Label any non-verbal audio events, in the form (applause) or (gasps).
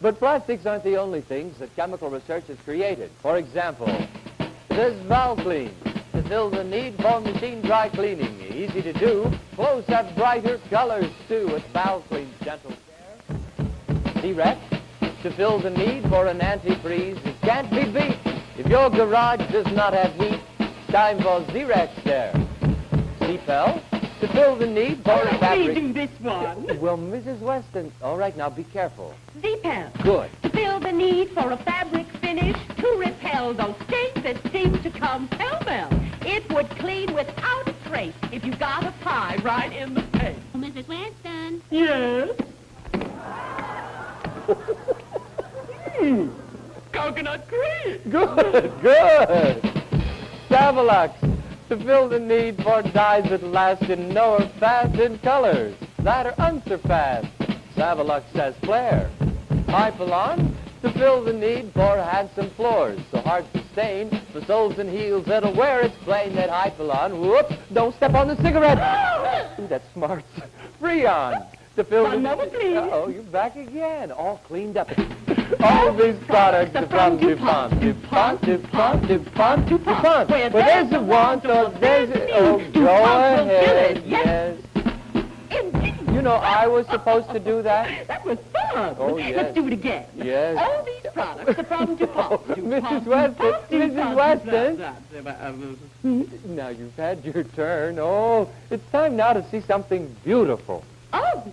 But plastics aren't the only things that chemical research has created. For example, this Valclene to fill the need for machine dry cleaning. Easy to do. Clothes have brighter colors too with Valclene's gentle care. Zerex to fill the need for an antifreeze. It can't be beat. If your garage does not have heat, time for Zerex there. Zepel to fill the need for a fabric. this one. (laughs) Well, Mrs. Weston, all right, now be careful. Zepel. Good. To fill the need for a fabric finish to repel those stains that seem to come pell-mell. It would clean without a trace if you got a pie right in the face. Oh, Mrs. Weston. Yes? (laughs) Coconut cream. Good, good. Savalax to fill the need for dyes that last in no or fast in colors that are unsurpassed. Savalux has flair. Hypalon to fill the need for handsome floors so hard to stain the soles and heels that'll wear it's plain that Hypalon. Whoops! Don't step on the cigarette. (gasps) Ooh, that's smart. Freon to fill One the moment, please. Oh, you're back again, all cleaned up. All these products are from DuPont, DuPont, DuPont, DuPont, DuPont. Where Where there's a want, or there's a... Oh, go DuPont ahead, know, I was supposed to do that. (laughs) That was fun. Oh, yes. Let's do it again. Yes. All these products the from DuPont. (laughs) Oh, DuPont, Mrs. Weston, Mrs. Weston. Now you've had your turn. Oh, it's time now to see something beautiful. Oh,